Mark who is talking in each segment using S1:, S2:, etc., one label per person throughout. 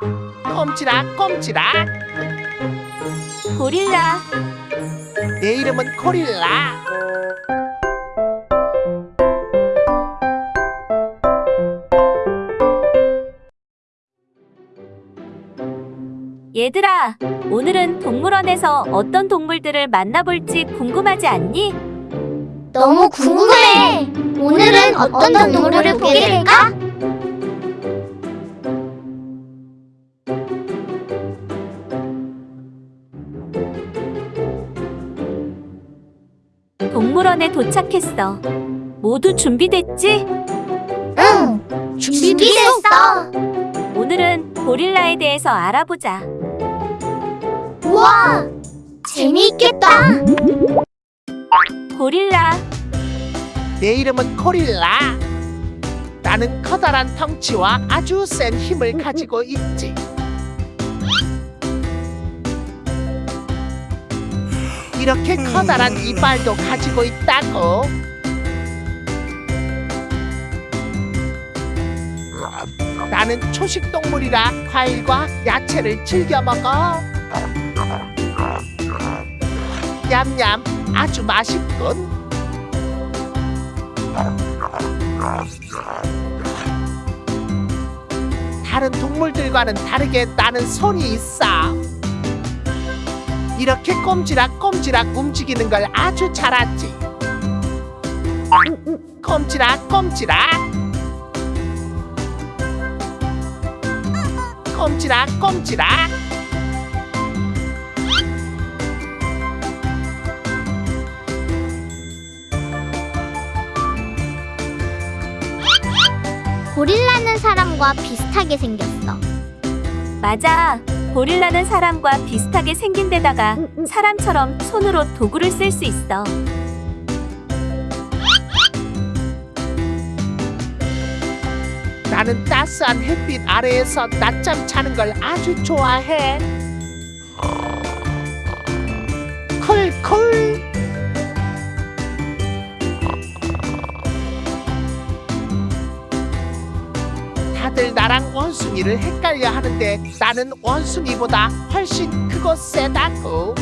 S1: 꼼지락 꼼지락
S2: 고릴라
S1: 내 이름은 고릴라
S2: 얘들아 오늘은 동물원에서 어떤 동물들을 만나볼지 궁금하지 않니?
S3: 너무 궁금해. 오늘은 어떤 동물을 보게 될까?
S2: 동물원에 도착했어 모두 준비됐지?
S3: 응, 준비됐어.
S2: 오늘은 고릴라에 대해서 알아보자
S3: 우와, 재미있겠다.
S2: 고릴라
S1: 내 이름은 고릴라 나는 커다란 덩치와 아주 센 힘을 가지고 있지 이렇게 커다란 이빨도 가지고 있다고. 나는 초식 동물이라 과일과 야채를 즐겨 먹어. 냠냠 아주 맛있군. 다른 동물들과는 다르게 나는 손이 있어. 이렇게 꼼지락 꼼지락 움직이는 걸 아주 잘 알지. 꼼지락 꼼지락. 꼼지락 꼼지락.
S3: 고릴라는 사람과 비슷하게 생겼어.
S2: 맞아 고릴라는 사람과 비슷하게 생긴 데다가 사람처럼 손으로 도구를 쓸 수 있어
S1: 나는 따스한 햇빛 아래에서 낮잠 자는 걸 아주 좋아해. 콜콜. 다들 나랑 원숭이를 헷갈려 하는데 나는 원숭이보다 훨씬 크고 세다고.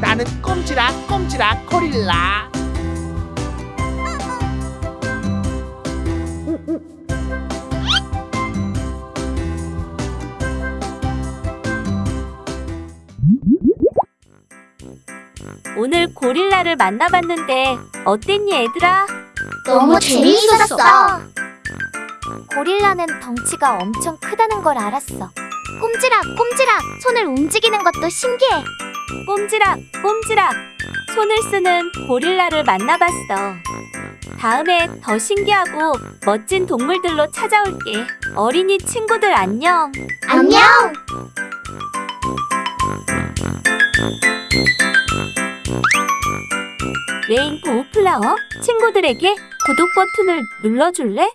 S1: 나는 꼼지락 꼼지락 고릴라.
S2: 오늘 고릴라를 만나봤는데 어땠니 얘들아?
S3: 너무 재미있었어.
S2: 고릴라는 덩치가 엄청 크다는 걸 알았어
S3: 꼼지락, 꼼지락. 손을 움직이는 것도 신기해.
S2: 꼼지락 꼼지락 손을 쓰는 고릴라를 만나봤어 다음에 더 신기하고 멋진 동물들로 찾아올게 어린이 친구들 안녕
S3: 안녕.
S2: 레인보우 플라워 친구들에게 구독 버튼을 눌러줄래?